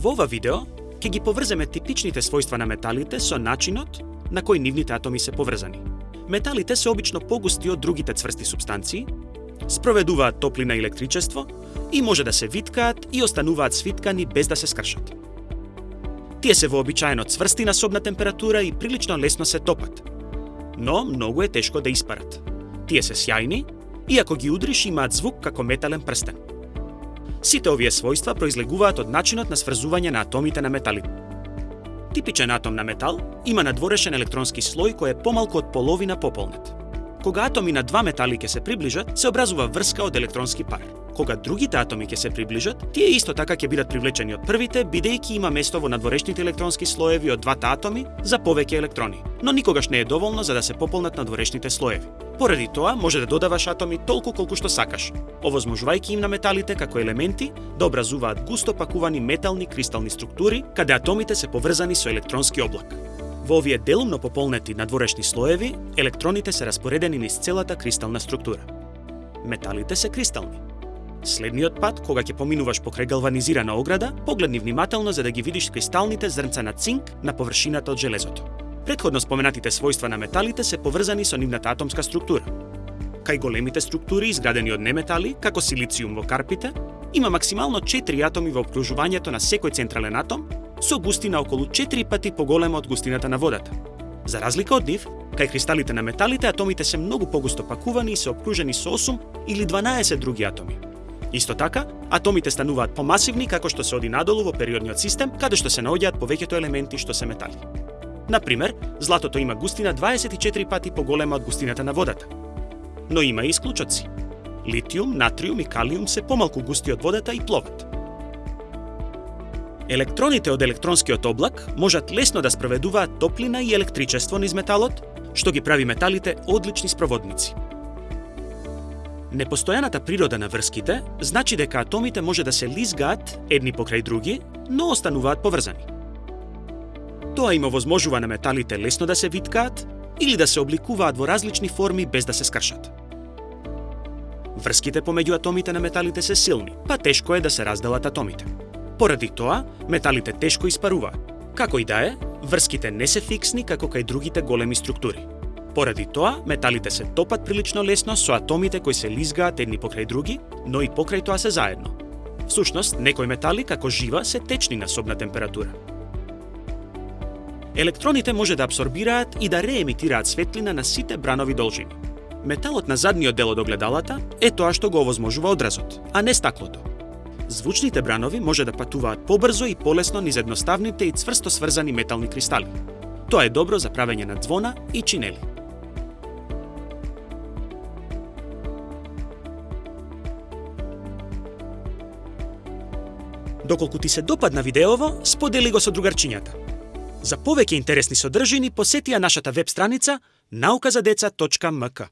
Во ова видео ќе ги поврземе типичните својства на металите со начинот на кој нивните атоми се поврзани. Металите се обично погусти од другите цврсти субстанции, спроведуваат топлина и електричество и може да се виткаат и остануваат свиткани без да се скршат. Тие се вообичаено цврсти на собна температура и прилично лесно се топат, но многу е тешко да испарат. Тие се сјајни и ако ги удриш имаат звук како метален прстен. Сите овие својства произлегуваат од начинот на сврзување на атомите на метали. Типичен атом на метал има надворешен електронски слој кој е помалку од половина пополнет. Кога атоми на два метали ќе се приближат, се образува врска од електронски пар. Кога другите атоми ќе се приближат, тие исто така ќе бидат привлечени од првите, бидејќи има место во надворешните електронски слоеви од двата атоми за повеќе електрони, но никогаш не е доволно за да се пополнат надворешните слоеви. Поради тоа, може да додаваш атоми толку колку што сакаш, овозможувајќи им на металите како елементи да образуваат густо пакувани метални кристални структури, каде атомите се поврзани со електронски облак. Во овие делумно пополнети надворешни слоеви, електроните се распоредени низ целата кристална структура. Металите се кристални. Следниот пат, кога ќе поминуваш покрај галванизирана ограда, погледни внимателно за да ги видиш кристалните зрнца на цинк на површината од железото. Предходно споменатите својства на металите се поврзани со нивната атомска структура. Кај големите структури изградени од неметали, како силициум во карпите, има максимално 4 атоми во обкружувањето на секој централен атом со густина околу 4 пати поголема од густината на водата. За разлика од нив, кај кристалите на металите атомите се многу погусто пакувани и се обкружени со 8 или 12 други атоми. Исто така, атомите стануваат помасивни како што се оди надолу во периодниот систем, каде што се наоѓаат повеќето елементи што се метали. Например, златото има густина 24 пати поголема од густината на водата. Но има и исклучоци. Литиум, натриум и калиум се помалку густи од водата и пловат. Електроните од електронскиот облак можат лесно да спроведуваат топлина и електричество низ металот, што ги прави металите одлични спроводници. Непостојаната природа на врските значи дека атомите може да се лизгаат едни покрај други, но остануваат поврзани. Тоа им овозможува на металите лесно да се виткаат или да се обликуваат во различни форми без да се скршат. Врските помеѓу атомите на металите се силни, па тешко е да се разделат атомите. Поради тоа, металите тешко испаруваат. Како и да е, врските не се фиксни како кај другите големи структури. Поради тоа, металите се топат прилично лесно со атомите кои се лизгаат едни покрај други, но и покрај тоа се заедно. Всушност, некои метали како жива се течни на собна температура. Електроните може да абсорбираат и да реемитираат светлина на сите бранови должини. Металот на задниот дел од огледалата е тоа што го овозможува одразот, а не стаклото. Звучните бранови може да патуваат побрзо и полесно низ едноставните и цврсто сврзани метални кристали. Тоа е добро за правење на звона и чинели. Доколку ти се допадна видеово, сподели го со другарчињата. За повеќе интересни содржини посети ја нашата веб страница nauказадеца.mk.